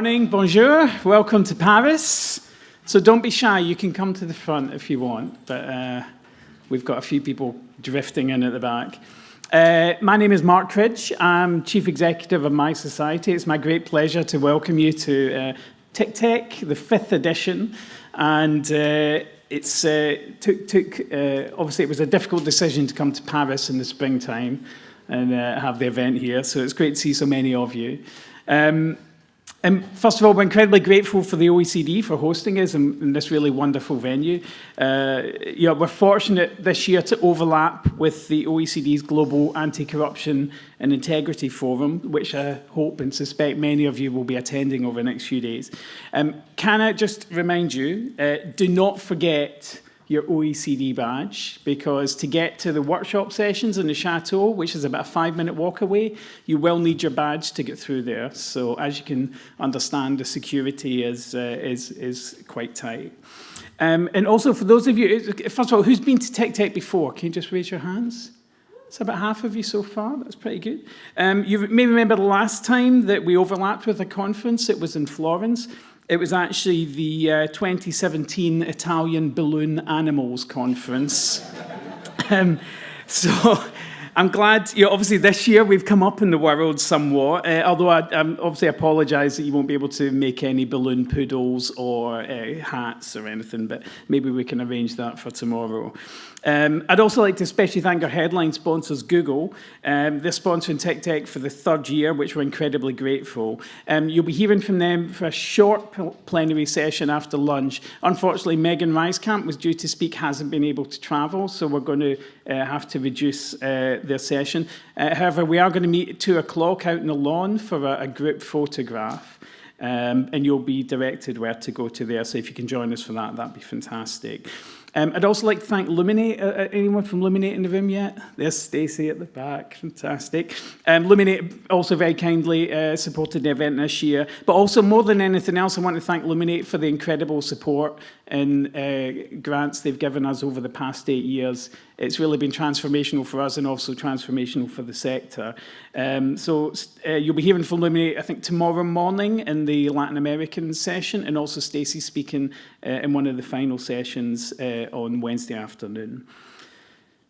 morning, bonjour, welcome to Paris. So don't be shy, you can come to the front if you want, but uh, we've got a few people drifting in at the back. Uh, my name is Mark Cridge, I'm Chief Executive of My Society. It's my great pleasure to welcome you to uh, TICTeC, the fifth edition, and uh, it's uh, took, took uh, obviously it was a difficult decision to come to Paris in the springtime and uh, have the event here, so it's great to see so many of you. Um, and first of all, we're incredibly grateful for the OECD for hosting us in, in this really wonderful venue. Uh, know, we're fortunate this year to overlap with the OECD's Global Anti-Corruption and Integrity Forum, which I hope and suspect many of you will be attending over the next few days. Um, can I just remind you, uh, do not forget your OECD badge because to get to the workshop sessions in the Chateau, which is about a five minute walk away, you will need your badge to get through there. So as you can understand, the security is, uh, is, is quite tight. Um, and also for those of you, first of all, who's been to TICTeC before? Can you just raise your hands? It's about half of you so far. That's pretty good. Um, you may remember the last time that we overlapped with a conference. It was in Florence. It was actually the uh, 2017 Italian Balloon Animals Conference. um, so I'm glad, you know, obviously this year we've come up in the world somewhat, uh, although I um, obviously apologise that you won't be able to make any balloon poodles or uh, hats or anything, but maybe we can arrange that for tomorrow. Um, I'd also like to especially thank our headline sponsors, Google. Um, they're sponsoring TICTeC for the third year, which we're incredibly grateful. Um, you'll be hearing from them for a short plenary session after lunch. Unfortunately, Megan Reiskamp was due to speak, hasn't been able to travel, so we're going to uh, have to reduce uh, their session. Uh, however, we are going to meet at 2 o'clock out in the lawn for a, a group photograph. Um, and you'll be directed where to go to there. So if you can join us for that, that'd be fantastic. Um, I'd also like to thank Luminate. Uh, uh, anyone from Luminate in the room yet? There's Stacey at the back. Fantastic. Um, Luminate also very kindly uh, supported the event this year. But also, more than anything else, I want to thank Luminate for the incredible support and uh, grants they've given us over the past eight years. It's really been transformational for us and also transformational for the sector. Um, so uh, you'll be hearing from Luminate, I think, tomorrow morning in the Latin American session, and also Stacey speaking uh, in one of the final sessions uh, on Wednesday afternoon.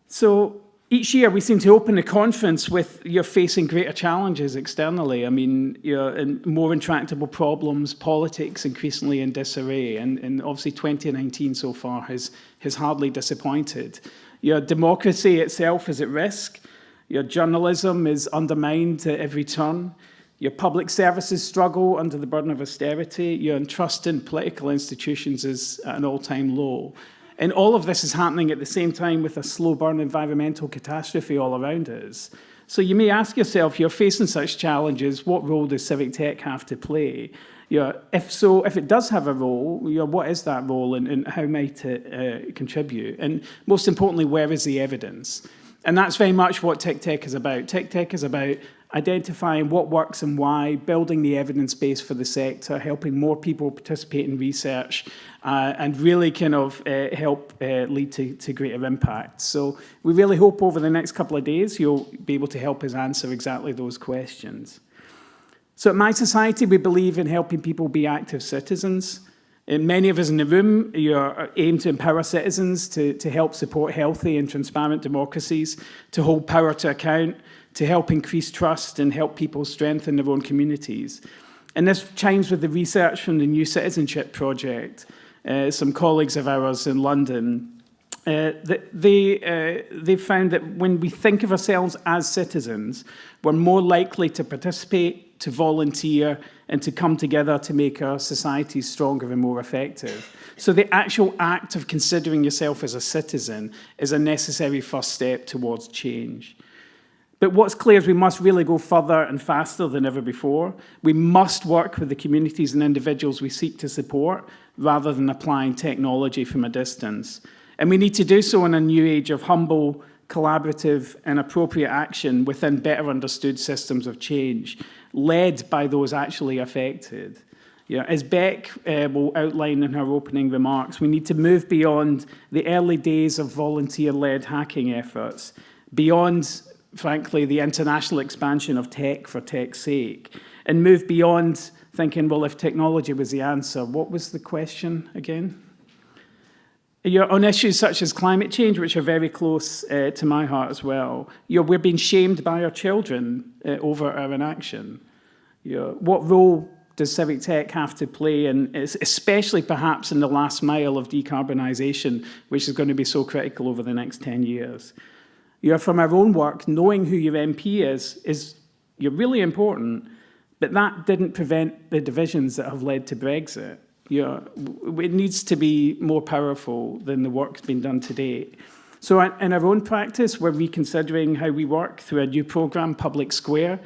So each year we seem to open the conference with you're facing greater challenges externally. I mean, you're in more intractable problems, politics increasingly in disarray, and, and obviously 2019 so far has, has hardly disappointed. Your democracy itself is at risk. Your journalism is undermined at every turn. Your public services struggle under the burden of austerity. Your trust in political institutions is at an all-time low. And all of this is happening at the same time with a slow burn environmental catastrophe all around us. So you may ask yourself, you're facing such challenges, what role does civic tech have to play? You know, if so, if it does have a role, you know, what is that role and, and how might it uh, contribute? And most importantly, where is the evidence? And that's very much what TICTeC is about. TICTeC is about identifying what works and why, building the evidence base for the sector, helping more people participate in research, uh, and really kind of uh, help uh, lead to, to greater impact. So we really hope over the next couple of days you'll be able to help us answer exactly those questions. So at My Society, we believe in helping people be active citizens. And many of us in the room you aim to empower citizens to, to help support healthy and transparent democracies, to hold power to account, to help increase trust and help people strengthen their own communities. And this chimes with the research from the New Citizenship Project, uh, some colleagues of ours in London. Uh, they, uh, they found that when we think of ourselves as citizens, we're more likely to participate, to volunteer, and to come together to make our societies stronger and more effective. So the actual act of considering yourself as a citizen is a necessary first step towards change. But what's clear is we must really go further and faster than ever before. We must work with the communities and individuals we seek to support rather than applying technology from a distance. And we need to do so in a new age of humble, collaborative and appropriate action within better understood systems of change, led by those actually affected. You know, as Beck uh, will outline in her opening remarks, we need to move beyond the early days of volunteer-led hacking efforts, beyond frankly, the international expansion of tech for tech's sake and move beyond thinking, well, if technology was the answer, what was the question again? You're on issues such as climate change, which are very close uh, to my heart as well. You're, we're being shamed by our children uh, over our inaction. You're, what role does civic tech have to play, and especially perhaps in the last mile of decarbonisation, which is going to be so critical over the next 10 years? You're from our own work, knowing who your MP is, is you're really important, but that didn't prevent the divisions that have led to Brexit. It needs to be more powerful than the work that's been done to date. So in our own practice, we're reconsidering how we work through a new programme, Public Square,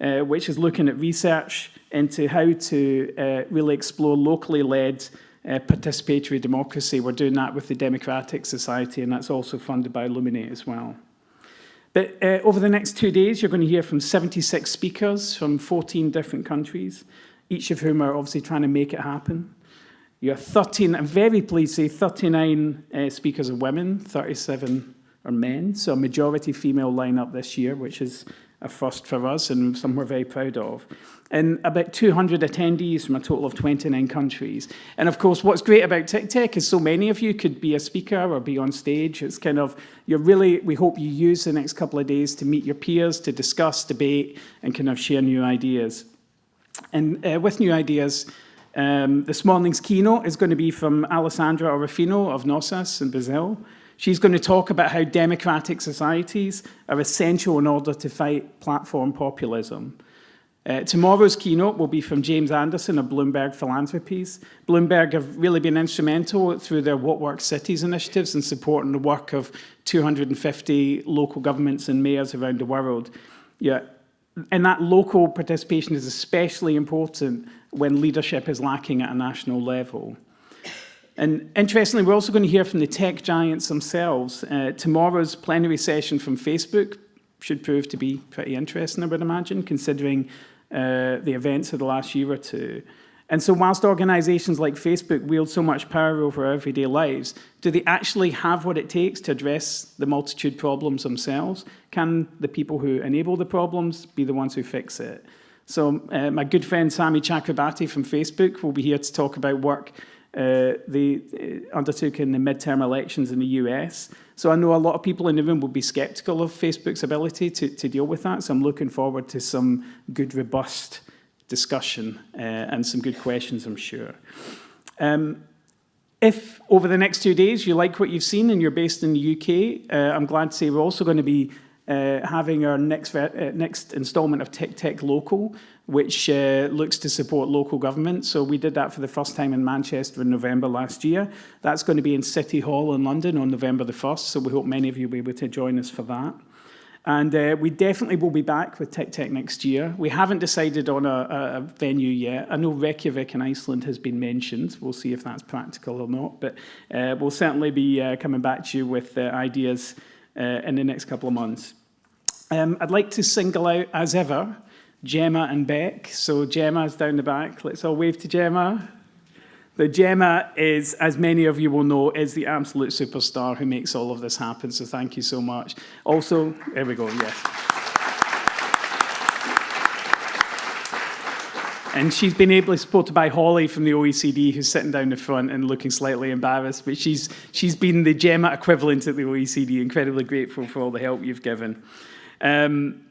uh, which is looking at research into how to uh, really explore locally led uh, participatory democracy. We're doing that with the Democratic Society, and that's also funded by Luminate as well. But uh, over the next two days, you're going to hear from 76 speakers from 14 different countries, each of whom are obviously trying to make it happen. You have 13, I'm very pleased to say 39 uh, speakers are women, 37 are men, so a majority female lineup this year, which is a first for us and something we're very proud of. And about 200 attendees from a total of 29 countries. And of course, what's great about TICTeC is so many of you could be a speaker or be on stage. It's kind of, you're really, we hope you use the next couple of days to meet your peers, to discuss, debate, and kind of share new ideas. And uh, with new ideas, um, this morning's keynote is going to be from Alessandra Orofino of Nossas in Brazil. She's going to talk about how democratic societies are essential in order to fight platform populism. Uh, tomorrow's keynote will be from James Anderson of Bloomberg Philanthropies. Bloomberg have really been instrumental through their What Works Cities initiatives in supporting the work of 250 local governments and mayors around the world. Yeah, and that local participation is especially important when leadership is lacking at a national level. And interestingly, we're also going to hear from the tech giants themselves. Uh, tomorrow's plenary session from Facebook should prove to be pretty interesting, I would imagine, considering uh, the events of the last year or two. And so whilst organisations like Facebook wield so much power over our everyday lives, do they actually have what it takes to address the multitude problems themselves? Can the people who enable the problems be the ones who fix it? So uh, my good friend Samidh Chakrabarti from Facebook will be here to talk about work uh, they uh, undertook in the midterm elections in the US. So I know a lot of people in the room will be sceptical of Facebook's ability to, to deal with that. So I'm looking forward to some good, robust discussion uh, and some good questions, I'm sure. Um, if over the next two days you like what you've seen and you're based in the UK, uh, I'm glad to say we're also going to be uh, having our next, uh, next installment of TICTeC Local, which uh, looks to support local government. So we did that for the first time in Manchester in November last year. That's going to be in City Hall in London on November the 1st, so we hope many of you will be able to join us for that. And uh, we definitely will be back with TICTeC next year. We haven't decided on a, a, venue yet. I know Reykjavik in Iceland has been mentioned. We'll see if that's practical or not. But uh, we'll certainly be uh, coming back to you with uh, ideas in the next couple of months. Um, I'd like to single out, as ever, Gemma and Beck. So Gemma's down the back. Let's all wave to Gemma. The Gemma is, as many of you will know, is the absolute superstar who makes all of this happen. So thank you so much. Also, there we go, yes. And she's been ably supported by Holly from the OECD, who's sitting down the front and looking slightly embarrassed. But she's, she's been the Gemma equivalent at the OECD, incredibly grateful for all the help you've given. Um,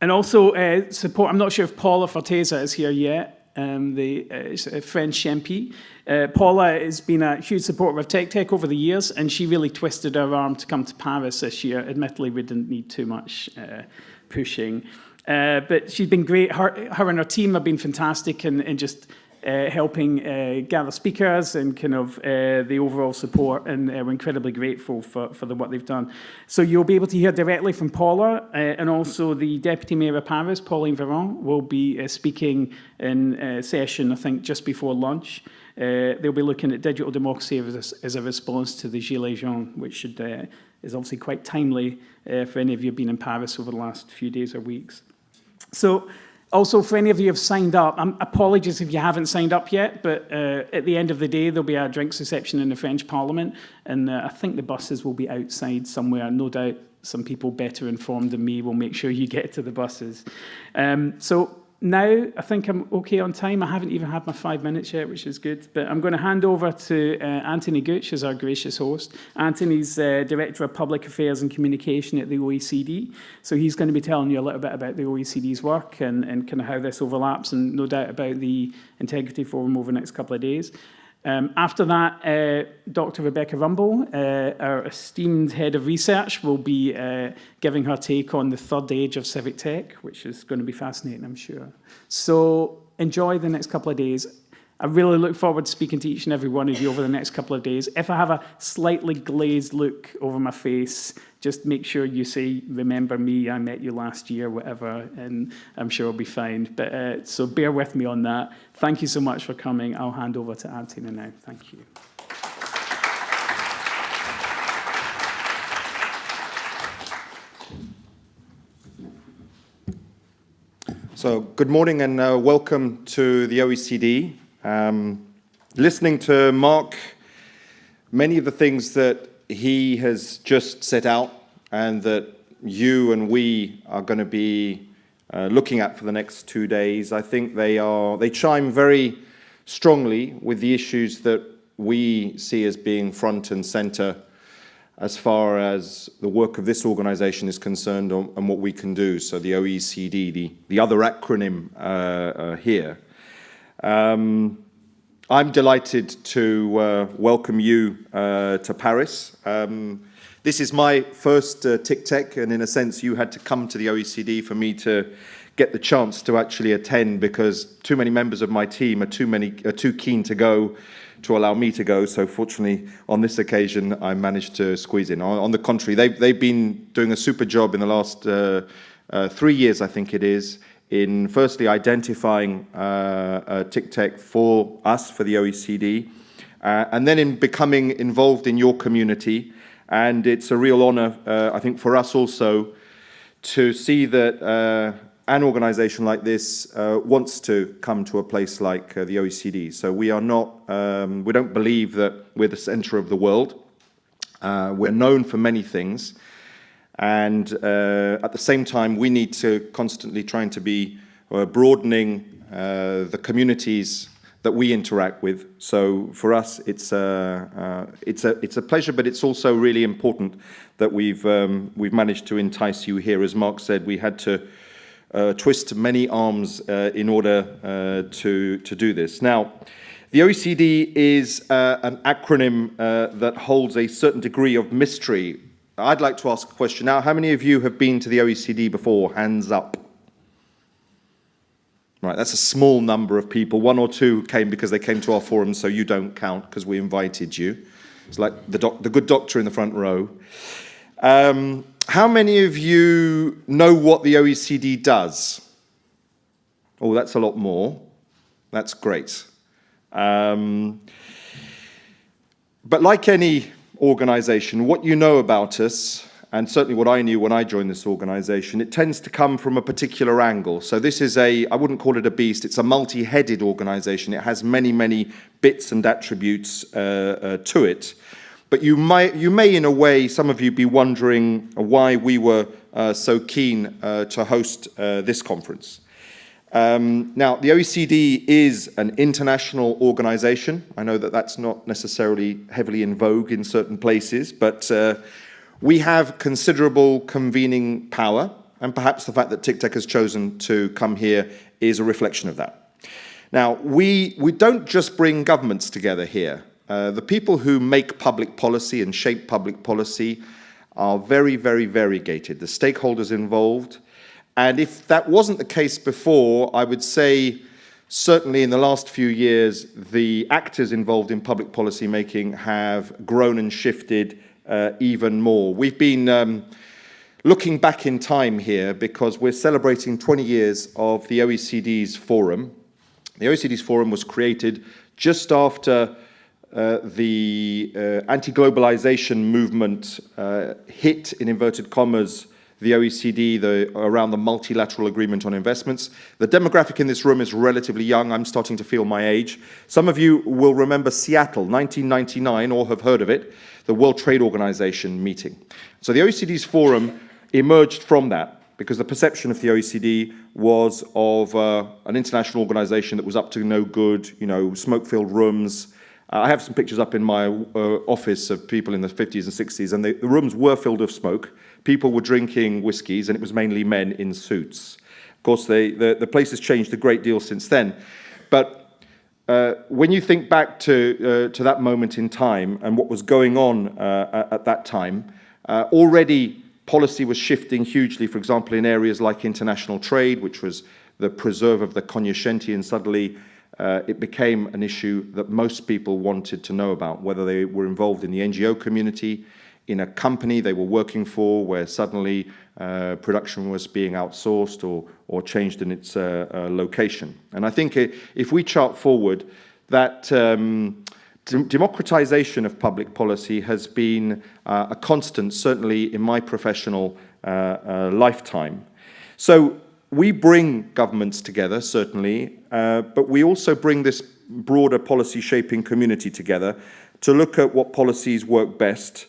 and also uh, support, I'm not sure if Paula Forteza is here yet um, the uh, French MP. Uh, Paula has been a huge supporter of TICTeC over the years, and she really twisted her arm to come to Paris this year. Admittedly, we didn't need too much uh, pushing. Uh, but she's been great. Her, her and her team have been fantastic in, and just uh, helping uh, gather speakers and kind of uh, the overall support and uh, we're incredibly grateful for, for the work they've done. So you'll be able to hear directly from Paula and also the Deputy Mayor of Paris, Pauline Véron, will be speaking in a session, I think, just before lunch. They'll be looking at digital democracy as a, as a response to the Gilets jaunes, which should, is obviously quite timely for any of you who've been in Paris over the last few days or weeks. So also, for any of you who have signed up, um, apologies if you haven't signed up yet, but uh, at the end of the day, there'll be a drinks reception in the French Parliament, and uh, I think the buses will be outside somewhere. No doubt some people better informed than me will make sure you get to the buses. Um, so now, I think I'm okay on time. I haven't even had my five minutes yet, which is good. But I'm going to hand over to uh, Anthony Gooch as our gracious host. Anthony's uh, Director of Public Affairs and Communication at the OECD. So he's going to be telling you a little bit about the OECD's work and, and kind of how this overlaps and no doubt about the Integrity Forum over the next couple of days. Um, after that, uh, Dr. Rebecca Rumbul, uh, our esteemed head of research, will be uh, giving her take on the third age of civic tech, which is going to be fascinating, I'm sure. So enjoy the next couple of days. I really look forward to speaking to each and every one of you over the next couple of days. If I have a slightly glazed look over my face, just make sure you say, remember me, I met you last year, whatever, and I'm sure I'll be fine. But uh, so bear with me on that. Thank you so much for coming. I'll hand over to Anthony now. Thank you. So good morning and uh, welcome to the OECD. Um, listening to Mark, many of the things that he has just set out and that you and we are going to be uh, looking at for the next two days, I think they are they chime very strongly with the issues that we see as being front and center as far as the work of this organization is concerned and what we can do. So the OECD, the, the other acronym uh, uh, here. Um, I'm delighted to uh, welcome you uh, to Paris. Um, this is my first uh, TICTeC, and in a sense, you had to come to the OECD for me to get the chance to actually attend because too many members of my team are too many are too keen to go to allow me to go. So fortunately, on this occasion, I managed to squeeze in. On, on the contrary, they've, they've been doing a super job in the last uh, uh, three years, I think it is, in firstly identifying uh, uh, TICTeC for us, for the OECD, uh, and then in becoming involved in your community. And it's a real honor, uh, I think, for us also to see that uh, an organization like this uh, wants to come to a place like the OECD. So we are not, um, we don't believe that we're the center of the world. we're known for many things. And uh, at the same time, we need to constantly trying to be uh, broadening uh, the communities that we interact with. So for us, it's a, uh, it's a, it's a pleasure, but it's also really important that we've, um, we've managed to entice you here. As Mark said, we had to uh, twist many arms uh, in order to, to do this. Now, the OECD is an acronym that holds a certain degree of mystery I'd like to ask a question now. How many of you have been to the OECD before? Hands up. Right, that's a small number of people. One or two came because they came to our forum, so you don't count because we invited you. It's like the, the good doctor in the front row. Um, how many of you know what the OECD does? Oh, that's a lot more. That's great. Um, but like any organization, what you know about us, and certainly what I knew when I joined this organization, it tends to come from a particular angle. So this is a, I wouldn't call it a beast, it's a multi-headed organization. It has many, many bits and attributes uh, uh, to it. But you, might, you may, in a way, some of you be wondering why we were uh, so keen uh, to host uh, this conference. Um, now, the OECD is an international organization. I know that that's not necessarily heavily in vogue in certain places, but uh, we have considerable convening power, and perhaps the fact that TICTeC has chosen to come here is a reflection of that. Now, we, we don't just bring governments together here. Uh, the people who make public policy and shape public policy are very, very variegated. The stakeholders involved, and if that wasn't the case before, I would say certainly in the last few years, the actors involved in public policy making have grown and shifted uh, even more. We've been um, looking back in time here because we're celebrating 20 years of the OECD's forum. The OECD's forum was created just after uh, the uh, anti-globalization movement uh, hit, in inverted commas, the OECD, the, around the multilateral agreement on investments. The demographic in this room is relatively young. I'm starting to feel my age. Some of you will remember Seattle, 1999, or have heard of it, the World Trade Organization meeting. So the OECD's forum emerged from that. because the perception of the OECD was of uh, an international organization that was up to no good, you know, smoke-filled rooms. Uh, I have some pictures up in my uh, office of people in the 50s and 60s, and the, rooms were filled with smoke. People were drinking whiskies, and it was mainly men in suits. Of course, they, the, the place has changed a great deal since then. But uh, when you think back to, uh, to that moment in time and what was going on uh, at that time, already policy was shifting hugely, for example, in areas like international trade, which was the preserve of the cognoscenti, and suddenly uh, it became an issue that most people wanted to know about, whether they were involved in the NGO community, in a company they were working for, where suddenly uh, production was being outsourced or, or changed in its uh, uh location. And I think if we chart forward, that um, democratization of public policy has been uh, a constant, certainly in my professional uh, uh, lifetime. So we bring governments together, certainly, uh, but we also bring this broader policy shaping community together to look at what policies work best.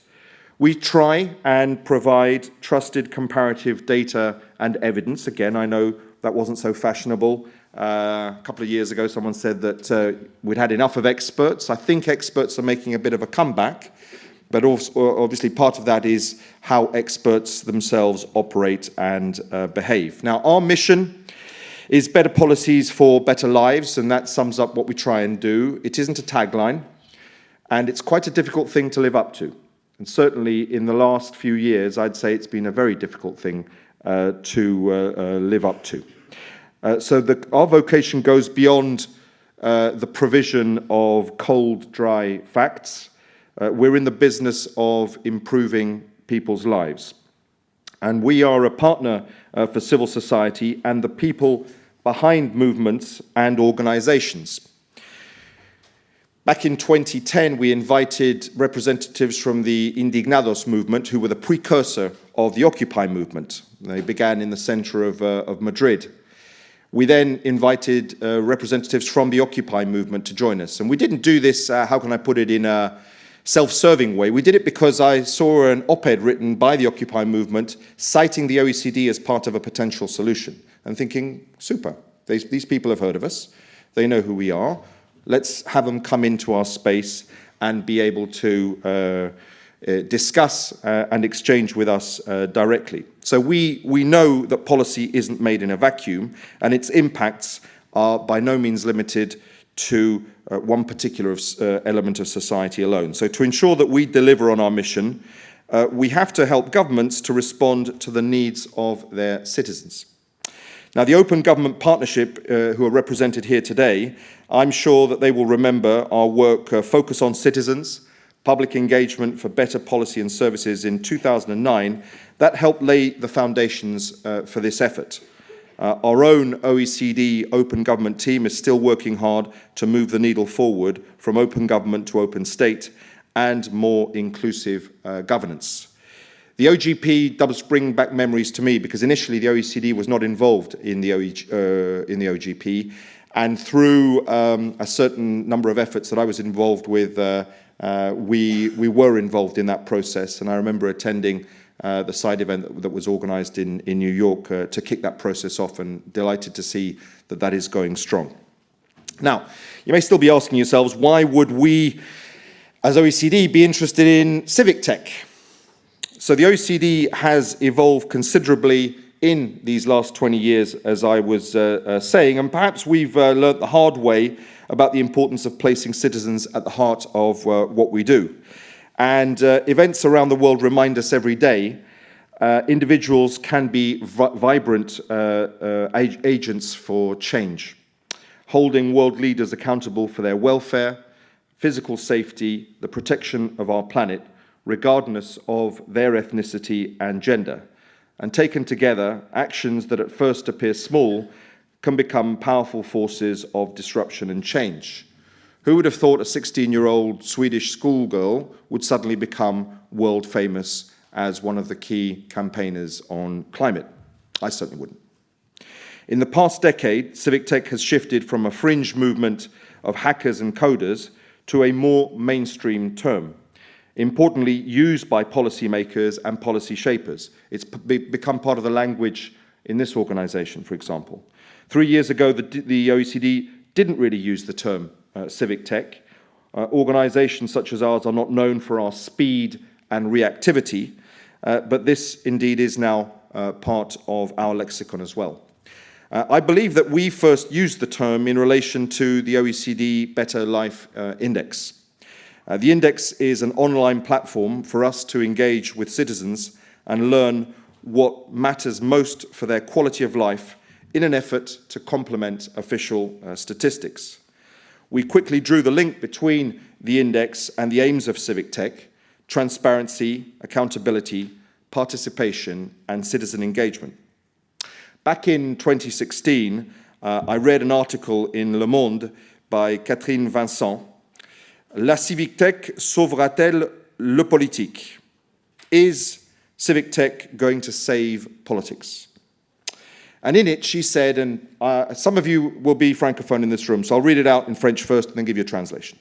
We try and provide trusted comparative data and evidence. Again, I know that wasn't so fashionable uh, a couple of years ago, someone said that uh, we'd had enough of experts. I think experts are making a bit of a comeback, but also, obviously part of that is how experts themselves operate and uh, behave. Now, our mission is better policies for better lives, and that sums up what we try and do. It isn't a tagline, and it's quite a difficult thing to live up to. And certainly in the last few years, I'd say it's been a very difficult thing uh, to uh, uh, live up to. Uh, so the, our vocation goes beyond uh, the provision of cold, dry facts. Uh, we're in the business of improving people's lives. And we are a partner uh, for civil society and the people behind movements and organizations. Back in 2010, we invited representatives from the Indignados movement, who were the precursor of the Occupy movement. They began in the center of, uh, of Madrid. We then invited uh, representatives from the Occupy movement to join us. And we didn't do this, uh, how can I put it, in a self-serving way. We did it because I saw an op-ed written by the Occupy movement citing the OECD as part of a potential solution and thinking, super, these, these people have heard of us, they know who we are, let's have them come into our space and be able to uh, uh, discuss uh, and exchange with us uh, directly. So we, we know that policy isn't made in a vacuum and its impacts are by no means limited to uh, one particular of, uh, element of society alone. So to ensure that we deliver on our mission, uh, we have to help governments to respond to the needs of their citizens. Now, the Open Government Partnership, uh, who are represented here today, I'm sure that they will remember our work uh, focus on citizens, public engagement for better policy and services in 2009, that helped lay the foundations uh, for this effort. Uh, our own OECD open government team is still working hard to move the needle forward from open government to open state and more inclusive uh, governance. The OGP does bring back memories to me because initially the OECD was not involved in the, OEG, uh, in the OGP and through um, a certain number of efforts that I was involved with uh, uh, we, we were involved in that process. And I remember attending uh, the side event that, that was organized in, in New York uh, to kick that process off and delighted to see that that is going strong. Now, you may still be asking yourselves, why would we as OECD be interested in civic tech? So the OECD has evolved considerably in these last 20 years, as I was uh, uh, saying, and perhaps we've uh, learnt the hard way about the importance of placing citizens at the heart of uh, what we do. And uh, events around the world remind us every day uh, individuals can be vi vibrant ag agents for change, holding world leaders accountable for their welfare, physical safety, the protection of our planet, regardless of their ethnicity and gender and taken together, actions that at first appear small can become powerful forces of disruption and change. Who would have thought a 16-year-old Swedish schoolgirl would suddenly become world famous as one of the key campaigners on climate? I certainly wouldn't. In the past decade, civic tech has shifted from a fringe movement of hackers and coders to a more mainstream term. importantly used by policymakers and policy shapers. It's become part of the language in this organization, for example. Three years ago, the, the OECD didn't really use the term civic tech. Uh, organizations such as ours are not known for our speed and reactivity, uh, but this indeed is now uh, part of our lexicon as well. Uh, I believe that we first used the term in relation to the OECD Better Life uh, Index. Uh, the index is an online platform for us to engage with citizens and learn what matters most for their quality of life in an effort to complement official uh, statistics. We quickly drew the link between the index and the aims of civic tech, transparency, accountability, participation and citizen engagement. Back in 2016, uh, I read an article in Le Monde by Catherine Vincent La civic tech sauvera-t-elle le politique? Is civic tech going to save politics? And in it, she said, and uh, some of you will be francophone in this room, so I'll read it out in French first and then give you a translation.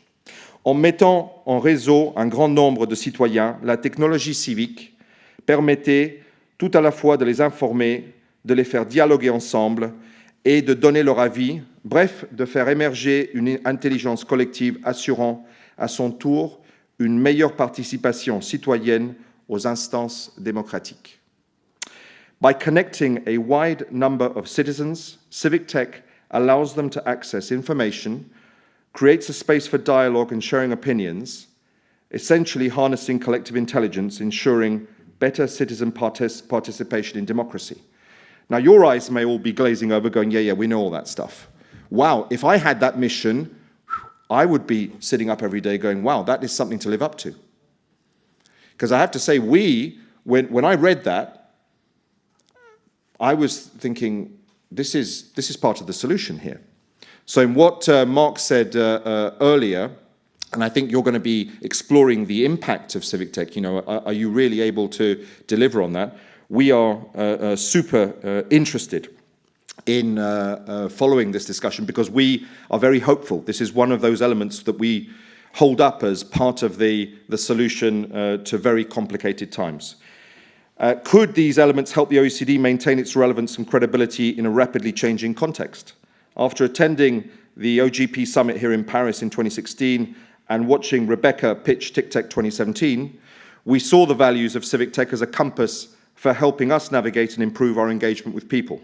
En mettant en réseau un grand nombre de citoyens, la technologie civique permettait tout à la fois de les informer, de les faire dialoguer ensemble et de donner leur avis, bref, de faire émerger une intelligence collective assurant à son tour une meilleure participation citoyenne aux instances démocratiques. By connecting a wide number of citizens, civic tech allows them to access information, creates a space for dialogue and sharing opinions, essentially harnessing collective intelligence, ensuring better citizen partic participation in democracy. Now, your eyes may all be glazing over, going, yeah, yeah, we know all that stuff. Wow, if I had that mission, I would be sitting up every day going, wow, that is something to live up to. Because I have to say, we, when, when I read that, I was thinking, this is, this is part of the solution here. So in what uh, Mark said uh, uh, earlier, and I think you're going to be exploring the impact of civic tech, you know, are, are you really able to deliver on that? We are uh, uh, super interested in uh, uh, following this discussion because we are very hopeful. This is one of those elements that we hold up as part of the, the solution uh, to very complicated times. Uh, could these elements help the OECD maintain its relevance and credibility in a rapidly changing context? After attending the OGP summit here in Paris in 2016 and watching Rebecca pitch TICTeC 2017, we saw the values of civic tech as a compass for helping us navigate and improve our engagement with people.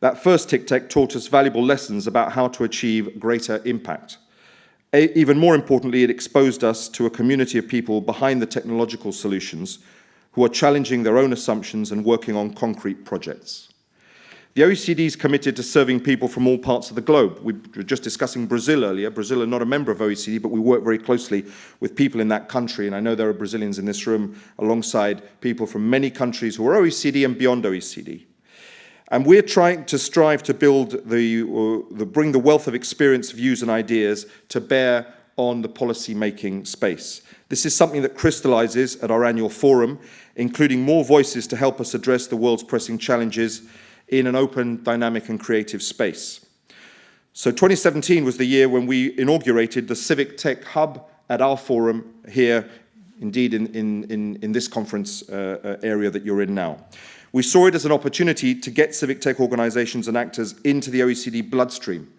That first TICTeC taught us valuable lessons about how to achieve greater impact. A even more importantly, it exposed us to a community of people behind the technological solutions who are challenging their own assumptions and working on concrete projects. The OECD is committed to serving people from all parts of the globe. We were just discussing Brazil earlier. Brazil are not a member of OECD, but we work very closely with people in that country, and I know there are Brazilians in this room alongside people from many countries who are OECD and beyond OECD. And we're trying to strive to build the, uh, the, bring the wealth of experience, views and ideas to bear on the policy making space. This is something that crystallizes at our annual forum, including more voices to help us address the world's pressing challenges in an open, dynamic and creative space. So 2017 was the year when we inaugurated the Civic Tech Hub at our forum here, indeed in, in, in, this conference uh, uh area that you're in now. We saw it as an opportunity to get civic tech organizations and actors into the OECD bloodstream,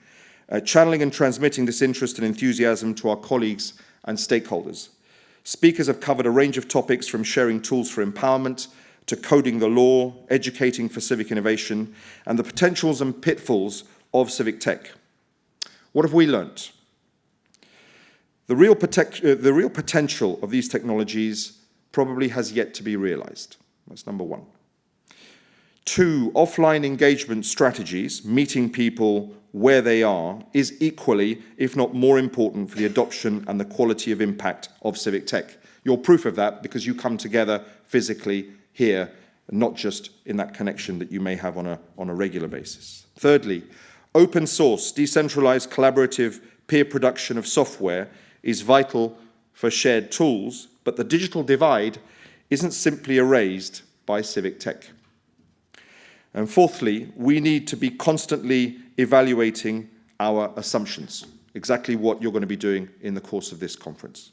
uh, channeling and transmitting this interest and enthusiasm to our colleagues and stakeholders. Speakers have covered a range of topics from sharing tools for empowerment to coding the law, educating for civic innovation, and the potentials and pitfalls of civic tech. What have we learnt? The real, uh, the real potential of these technologies probably has yet to be realized. That's number one. Two, offline engagement strategies, meeting people where they are, is equally, if not more important for the adoption and the quality of impact of civic tech. You're proof of that because you come together physically here, not just in that connection that you may have on a, on a regular basis. Thirdly, open source, decentralized, collaborative peer production of software is vital for shared tools, but the digital divide isn't simply erased by civic tech. And fourthly, we need to be constantly evaluating our assumptions, exactly what you're going to be doing in the course of this conference.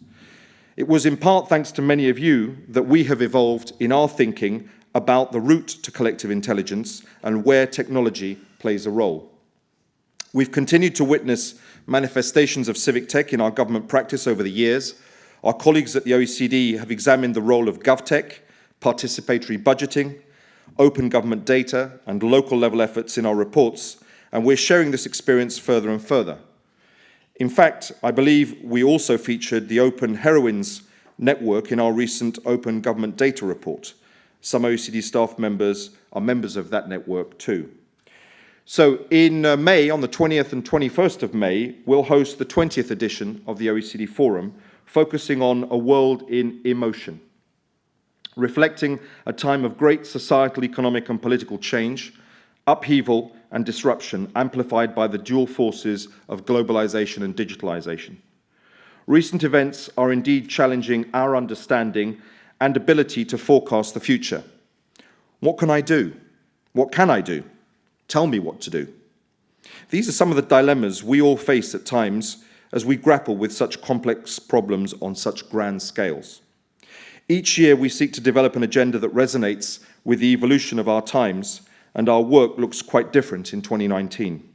It was in part thanks to many of you that we have evolved in our thinking about the route to collective intelligence and where technology plays a role. We've continued to witness manifestations of civic tech in our government practice over the years. Our colleagues at the OECD have examined the role of GovTech, participatory budgeting, open government data and local level efforts in our reports, and we're sharing this experience further and further. In fact, I believe we also featured the Open Heroines network in our recent Open Government Data report. Some OECD staff members are members of that network too. So in uh, May, on the 20th and 21st of May, we'll host the 20th edition of the OECD Forum, focusing on a world in emotion, reflecting a time of great societal, economic and political change, upheaval and disruption amplified by the dual forces of globalization and digitalization. Recent events are indeed challenging our understanding and ability to forecast the future. What can I do? What can I do? Tell me what to do. These are some of the dilemmas we all face at times as we grapple with such complex problems on such grand scales. Each year we seek to develop an agenda that resonates with the evolution of our times and our work looks quite different in 2019.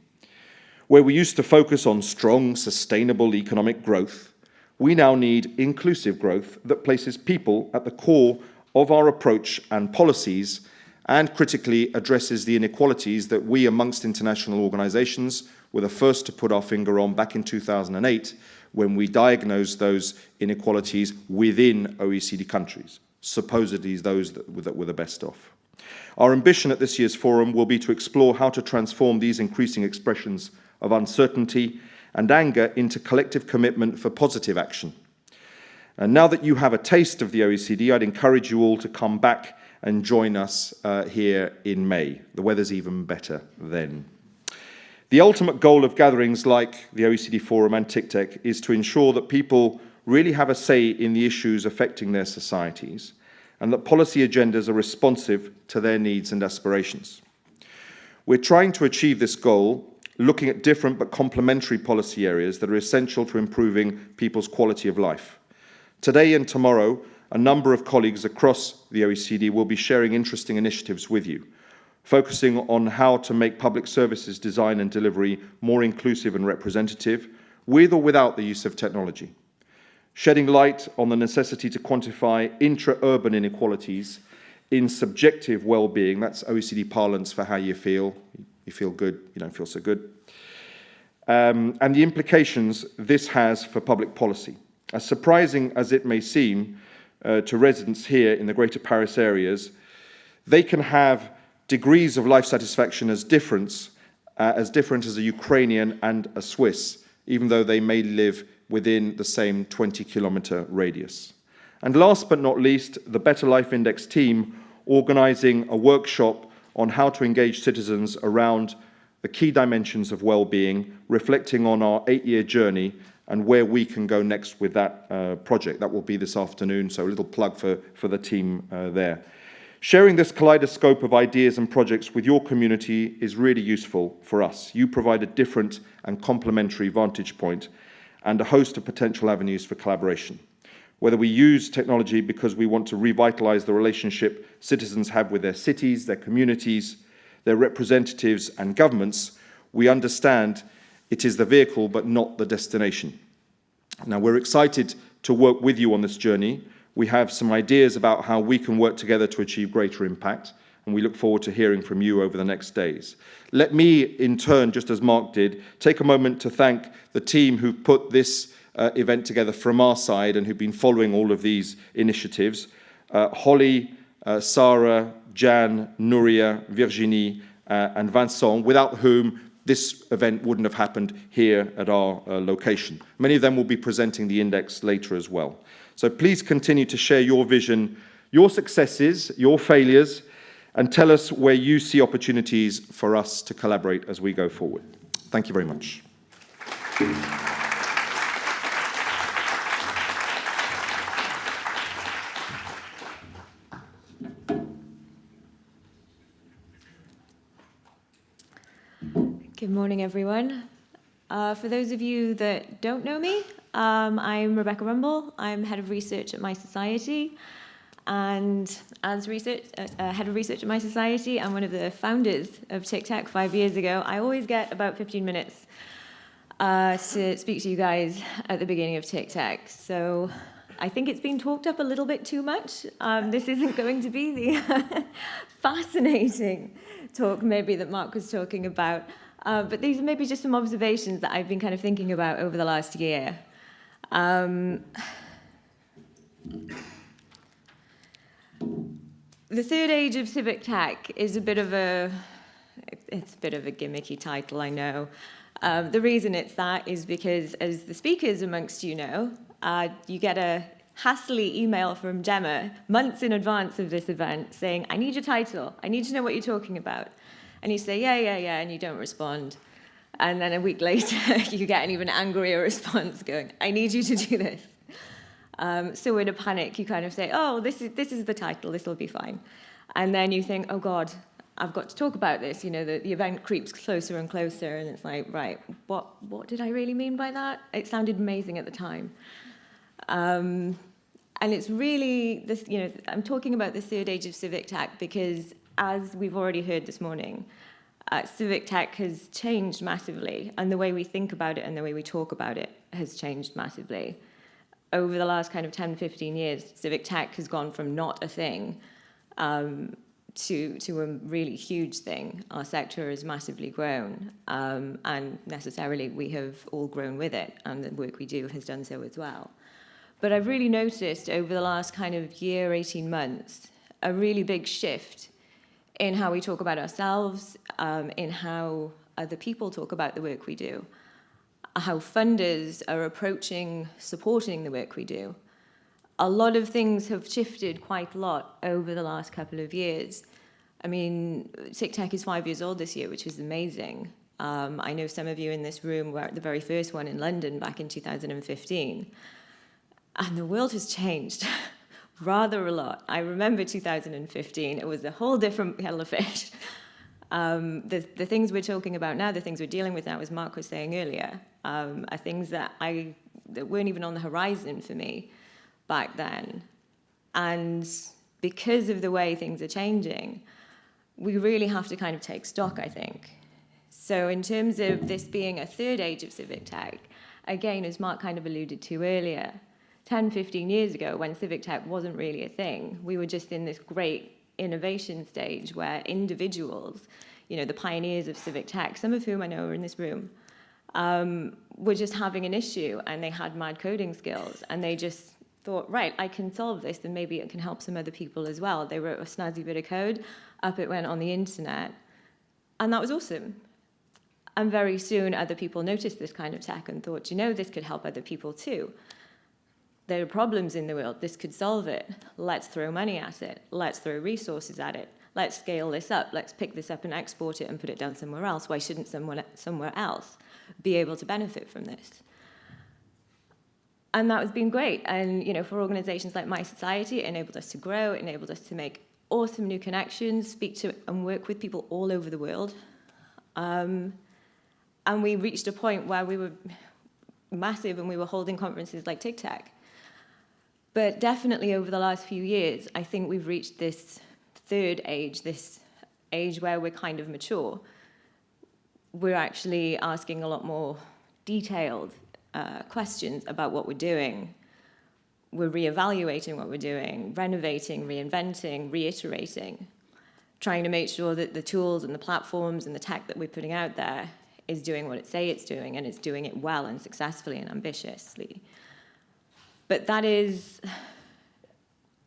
Where we used to focus on strong, sustainable economic growth, we now need inclusive growth that places people at the core of our approach and policies and critically addresses the inequalities that we amongst international organizations were the first to put our finger on back in 2008 when we diagnosed those inequalities within OECD countries, supposedly those that, that were the best off. Our ambition at this year's forum will be to explore how to transform these increasing expressions of uncertainty and anger into collective commitment for positive action. And now that you have a taste of the OECD, I'd encourage you all to come back and join us uh, here in May. The weather's even better then. The ultimate goal of gatherings like the OECD Forum and TICTeC is to ensure that people really have a say in the issues affecting their societies and that policy agendas are responsive to their needs and aspirations. We're trying to achieve this goal looking at different but complementary policy areas that are essential to improving people's quality of life. Today and tomorrow, a number of colleagues across the OECD will be sharing interesting initiatives with you, focusing on how to make public services design and delivery more inclusive and representative, with or without the use of technology shedding light on the necessity to quantify intra-urban inequalities in subjective well-being, that's OECD parlance for how you feel, you feel good, you don't feel so good, um, and the implications this has for public policy. As surprising as it may seem uh, to residents here in the Greater Paris areas, they can have degrees of life satisfaction as different, uh, as different as a Ukrainian and a Swiss, even though they may live within the same 20 kilometre radius. And last but not least, the Better Life Index team organising a workshop on how to engage citizens around the key dimensions of well-being, reflecting on our eight-year journey and where we can go next with that uh, project. That will be this afternoon, so a little plug for, for the team uh, there. Sharing this kaleidoscope of ideas and projects with your community is really useful for us. You provide a different and complementary vantage point and a host of potential avenues for collaboration. Whether we use technology because we want to revitalize the relationship citizens have with their cities, their communities, their representatives and governments, we understand it is the vehicle but not the destination. Now we're excited to work with you on this journey. We have some ideas about how we can work together to achieve greater impact and we look forward to hearing from you over the next days. Let me, in turn, just as Mark did, take a moment to thank the team who put this uh, event together from our side and who've been following all of these initiatives. Uh, Holly, uh, Sarah, Jan, Nuria, Virginie, uh, and Vincent, without whom this event wouldn't have happened here at our uh, location. Many of them will be presenting the index later as well. So please continue to share your vision, your successes, your failures, and tell us where you see opportunities for us to collaborate as we go forward. Thank you very much. Good morning, everyone. Uh, for those of you that don't know me, Um, I'm Rebecca Rumbul. I'm head of research at My Society. And as research, uh, head of research at My Society, I'm one of the founders of TICTeC five years ago. I always get about 15 minutes uh, to speak to you guys at the beginning of TICTeC. So I think it's been talked up a little bit too much. Um, this isn't going to be the fascinating talk maybe that Mark was talking about. Uh, but these are maybe just some observations that I've been kind of thinking about over the last year. Um, the third age of civic tech is a bit of a, it's a bit of a gimmicky title, I know. Um, the reason it's that is because, as the speakers amongst you know, uh, you get a hastily email from Gemma months in advance of this event saying, I need your title, I need to know what you're talking about. And you say, yeah, yeah, yeah, and you don't respond. And then a week later, you get an even angrier response going, I need you to do this. Um, so in a panic, you kind of say, oh, this is, this is the title, this will be fine. And then you think, oh God, I've got to talk about this. You know, the, the event creeps closer and closer, and it's like, right, what, what did I really mean by that? It sounded amazing at the time. Um, and it's really, this, you know, I'm talking about the third age of civic tech because as we've already heard this morning, uh, civic tech has changed massively and the way we think about it and the way we talk about it has changed massively. Over the last kind of 10, 15 years, civic tech has gone from not a thing um, to, to a really huge thing. Our sector has massively grown um, and necessarily we have all grown with it and the work we do has done so as well. But I've really noticed over the last kind of year, 18 months, a really big shift in how we talk about ourselves, um, in how other people talk about the work we do, how funders are approaching supporting the work we do. A lot of things have shifted quite a lot over the last couple of years. I mean, TICTeC is five years old this year, which is amazing. Um, I know some of you in this room were at the very first one in London back in 2015. And the world has changed rather a lot. I remember 2015, it was a whole different kettle of fish. Um, the, the things we're talking about now, the things we're dealing with now, as Mark was saying earlier, um, are things that, I, that weren't even on the horizon for me back then. And because of the way things are changing, we really have to kind of take stock, I think. So in terms of this being a third age of civic tech, again, as Mark kind of alluded to earlier, 10, 15 years ago, when civic tech wasn't really a thing, we were just in this great innovation stage where individuals, you know, the pioneers of civic tech, some of whom I know are in this room, um, were just having an issue and they had mad coding skills and they just thought, right, I can solve this and maybe it can help some other people as well. They wrote a snazzy bit of code, up it went on the internet, and that was awesome. And very soon other people noticed this kind of tech and thought, you know, this could help other people too there are problems in the world, this could solve it. Let's throw money at it. Let's throw resources at it. Let's scale this up. Let's pick this up and export it and put it down somewhere else. Why shouldn't someone somewhere else be able to benefit from this? And that has been great. And you know, for organizations like mySociety, it enabled us to grow, it enabled us to make awesome new connections, speak to and work with people all over the world. Um, and we reached a point where we were massive and we were holding conferences like TICTeC. But definitely over the last few years, I think we've reached this third age, this age where we're kind of mature. We're actually asking a lot more detailed uh, questions about what we're doing. We're reevaluating what we're doing, renovating, reinventing, reiterating, trying to make sure that the tools and the platforms and the tech that we're putting out there is doing what it say it's doing and it's doing it well and successfully and ambitiously. But that is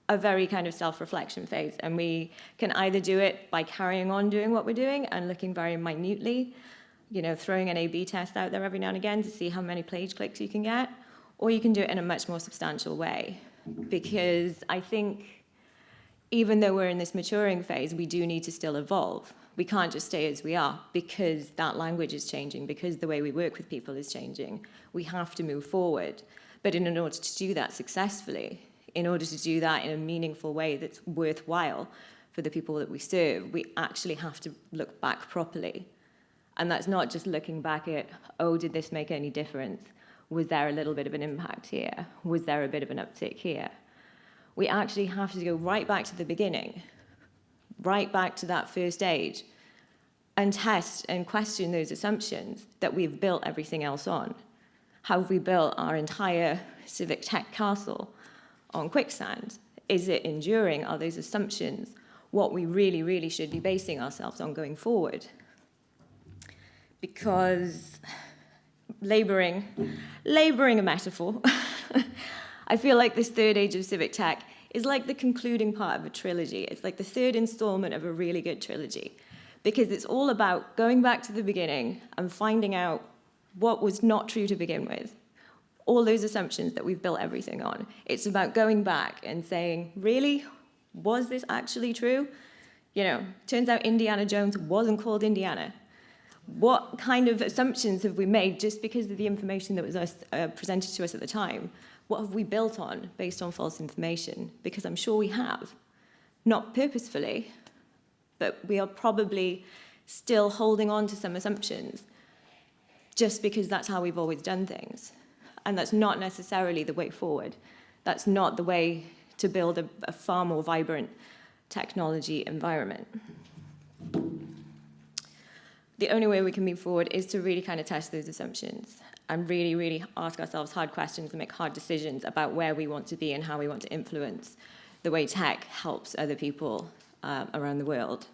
a very kind of self-reflection phase. And we can either do it by carrying on doing what we're doing and looking very minutely, you know, throwing an A-B test out there every now and again to see how many page clicks you can get, or you can do it in a much more substantial way. Because I think even though we're in this maturing phase, we do need to still evolve. We can't just stay as we are because that language is changing, because the way we work with people is changing. We have to move forward. But in order to do that successfully, in order to do that in a meaningful way that's worthwhile for the people that we serve, we actually have to look back properly. And that's not just looking back at, oh, did this make any difference? Was there a little bit of an impact here? Was there a bit of an uptick here? We actually have to go right back to the beginning, right back to that first age, and test and question those assumptions that we've built everything else on. How have we built our entire civic tech castle on quicksand? Is it enduring? Are those assumptions what we really, really should be basing ourselves on going forward? Because laboring, laboring a metaphor, I feel like this third age of civic tech is like the concluding part of a trilogy. It's like the third installment of a really good trilogy because it's all about going back to the beginning and finding out what was not true to begin with. All those assumptions that we've built everything on. It's about going back and saying, really, was this actually true? You know, turns out Indiana Jones wasn't called Indiana. What kind of assumptions have we made just because of the information that was uh, presented to us at the time? What have we built on based on false information? Because I'm sure we have. Not purposefully, but we are probably still holding on to some assumptions just because that's how we've always done things. And that's not necessarily the way forward. That's not the way to build a, a far more vibrant technology environment. The only way we can move forward is to really kind of test those assumptions and really, really ask ourselves hard questions and make hard decisions about where we want to be and how we want to influence the way tech helps other people um, around the world.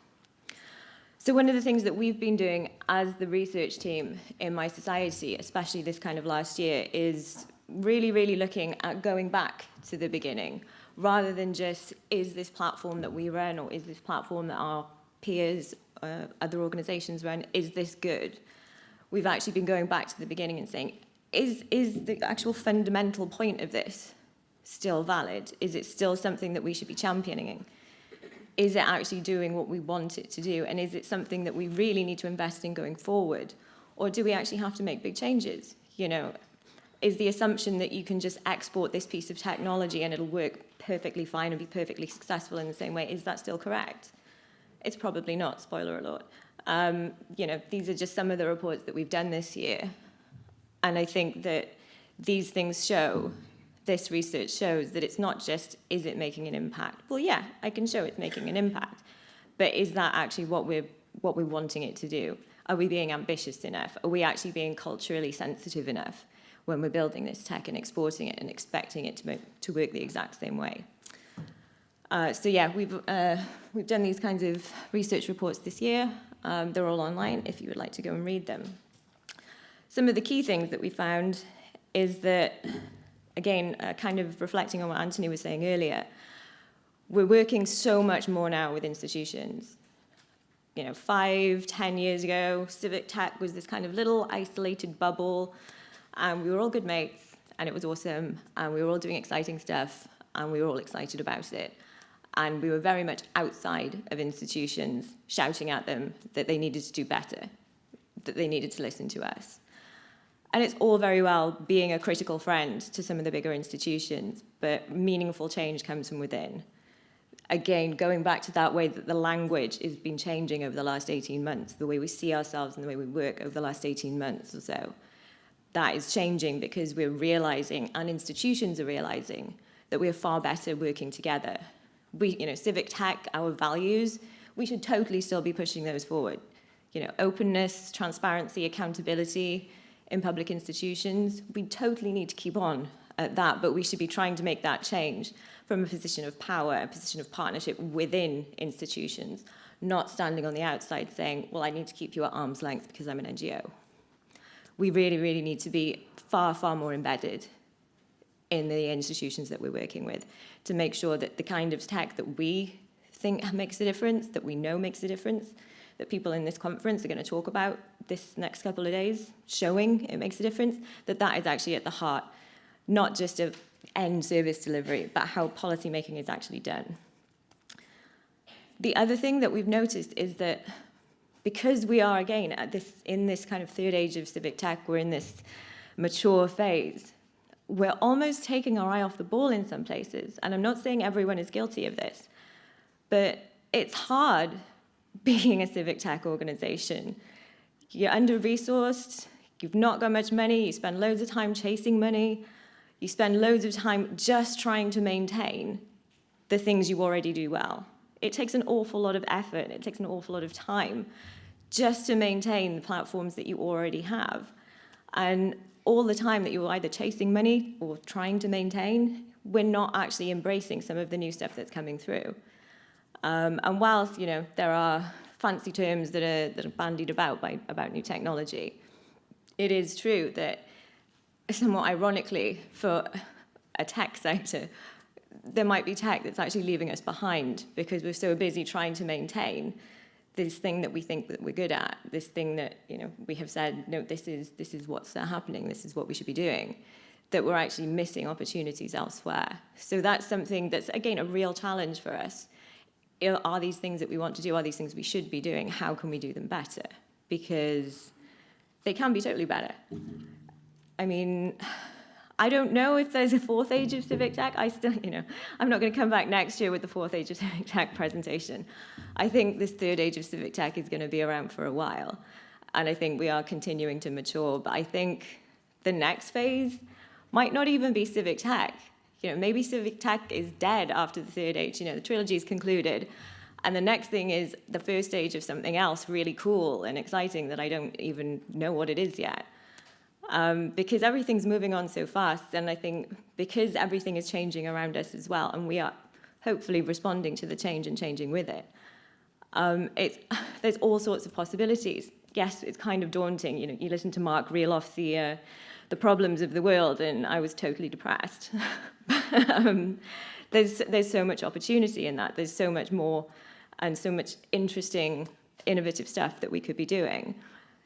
So one of the things that we've been doing as the research team in mySociety, especially this kind of last year, is really, really looking at going back to the beginning, rather than just, is this platform that we run or is this platform that our peers, uh, other organizations run, is this good? we've actually been going back to the beginning and saying, is, is the actual fundamental point of this still valid? Is it still something that we should be championing? Is it actually doing what we want it to do? And is it something that we really need to invest in going forward? Or do we actually have to make big changes? You know, is the assumption that you can just export this piece of technology and it'll work perfectly fine and be perfectly successful in the same way, is that still correct? It's probably not, spoiler alert. Um, you know, these are just some of the reports that we've done this year. And I think that these things show, this research shows that it's not just, is it making an impact? Well, yeah, I can show it's making an impact. But is that actually what we're, what we're wanting it to do? Are we being ambitious enough? Are we actually being culturally sensitive enough when we're building this tech and exporting it and expecting it to, to work the exact same way? Uh, so yeah, we've, uh, we've done these kinds of research reports this year. Um, they're all online if you would like to go and read them. Some of the key things that we found is that, again, uh, kind of reflecting on what Anthony was saying earlier, we're working so much more now with institutions. You know, five, ten years ago, civic tech was this kind of little isolated bubble, and we were all good mates, and it was awesome, and we were all doing exciting stuff, and we were all excited about it and we were very much outside of institutions shouting at them that they needed to do better, that they needed to listen to us. And it's all very well being a critical friend to some of the bigger institutions, but meaningful change comes from within. Again, going back to that way that the language has been changing over the last 18 months, the way we see ourselves and the way we work over the last 18 months or so, that is changing because we're realizing, and institutions are realizing, that we are far better working together we, you know, civic tech, our values, we should totally still be pushing those forward. You know, openness, transparency, accountability in public institutions, we totally need to keep on at that, but we should be trying to make that change from a position of power, a position of partnership within institutions, not standing on the outside saying, well, I need to keep you at arm's length because I'm an NGO. We really, really need to be far, far more embedded in the institutions that we're working with to make sure that the kind of tech that we think makes a difference, that we know makes a difference, that people in this conference are going to talk about this next couple of days, showing it makes a difference, that that is actually at the heart, not just of end service delivery, but how policy making is actually done. The other thing that we've noticed is that because we are, again, at this, in this kind of third age of civic tech, we're in this mature phase, we're almost taking our eye off the ball in some places. And I'm not saying everyone is guilty of this, but it's hard being a civic tech organization. You're under-resourced, You've not got much money, you spend loads of time chasing money, you spend loads of time just trying to maintain the things you already do well. It takes an awful lot of effort, it takes an awful lot of time just to maintain the platforms that you already have. And all the time that you're either chasing money or trying to maintain, we're not actually embracing some of the new stuff that's coming through. Um, and whilst, you know, there are fancy terms that are, that are bandied about by, about new technology, it is true that, somewhat ironically, for a tech sector, there might be tech that's actually leaving us behind because we're so busy trying to maintain this thing that we think that we're good at, this thing that you know we have said, no, this is this is what's happening, this is what we should be doing, that we're actually missing opportunities elsewhere. So that's something that's again a real challenge for us. Are these things that we want to do? Are these things we should be doing? How can we do them better? Because they can be totally better. I mean, I don't know if there's a fourth age of civic tech. I still, you know, I'm not going to come back next year with the fourth age of civic tech presentation. I think this third age of civic tech is going to be around for a while. And I think we are continuing to mature. But I think the next phase might not even be civic tech. You know, maybe civic tech is dead after the third age. You know, the trilogy is concluded. And the next thing is the first stage of something else really cool and exciting that I don't even know what it is yet um, because everything's moving on so fast. And I think because everything is changing around us as well, and we are hopefully responding to the change and changing with it, um, it's, there's all sorts of possibilities. Yes, it's kind of daunting. You know, you listen to Mark reel off the, uh, the problems of the world, and I was totally depressed. um, there's, there's so much opportunity in that. There's so much more and so much interesting, innovative stuff that we could be doing.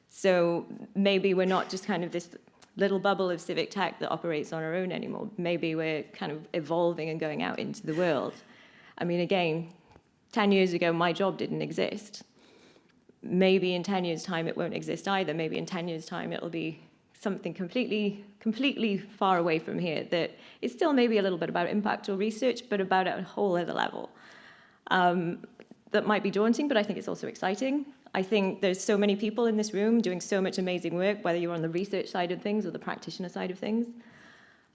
So maybe we're not just kind of this little bubble of civic tech that operates on our own anymore. Maybe we're kind of evolving and going out into the world. I mean, again, 10 years ago, my job didn't exist. Maybe in 10 years' time, it won't exist either. Maybe in 10 years' time, it'll be something completely, completely far away from here that is still maybe a little bit about impact or research, but about a whole other level. Um, that might be daunting, but I think it's also exciting. I think there's so many people in this room doing so much amazing work, whether you're on the research side of things or the practitioner side of things,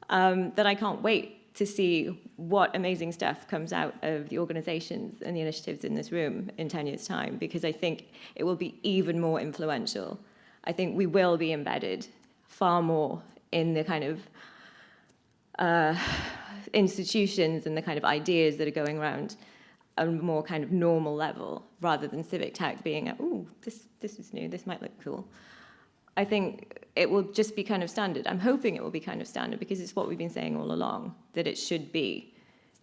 um, that I can't wait to see what amazing stuff comes out of the organizations and the initiatives in this room in 10 years' time, because I think it will be even more influential. I think we will be embedded far more in the kind of uh, institutions and the kind of ideas that are going around a more kind of normal level rather than civic tech being, oh, this, this is new, this might look cool. I think it will just be kind of standard. I'm hoping it will be kind of standard because it's what we've been saying all along, that it should be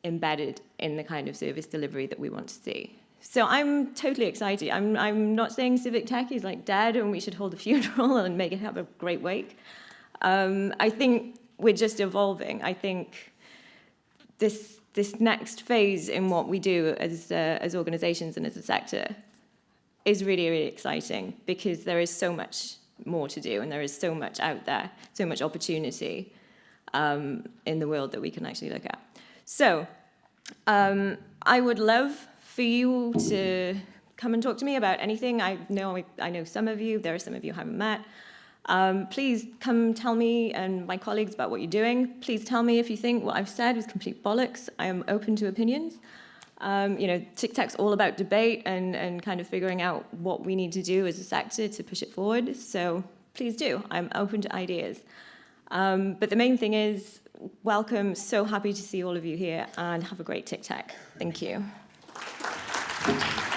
embedded in the kind of service delivery that we want to see. So I'm totally excited. I'm, I'm not saying civic tech is like dead and we should hold a funeral and make it have a great wake. Um, I think we're just evolving. I think this this next phase in what we do as, uh, as organizations and as a sector is really, really exciting because there is so much more to do and there is so much out there, so much opportunity um, in the world that we can actually look at. So um, I would love for you to come and talk to me about anything. I know I know some of you, there are some of you I haven't met. Um, please come tell me and my colleagues about what you're doing. Please tell me if you think what I've said is complete bollocks. I am open to opinions. Um, you know, TICTeC's all about debate and, and kind of figuring out what we need to do as a sector to push it forward. So please do. I'm open to ideas. Um, but the main thing is, welcome. So happy to see all of you here and have a great TICTEC. Thank you. Aplausos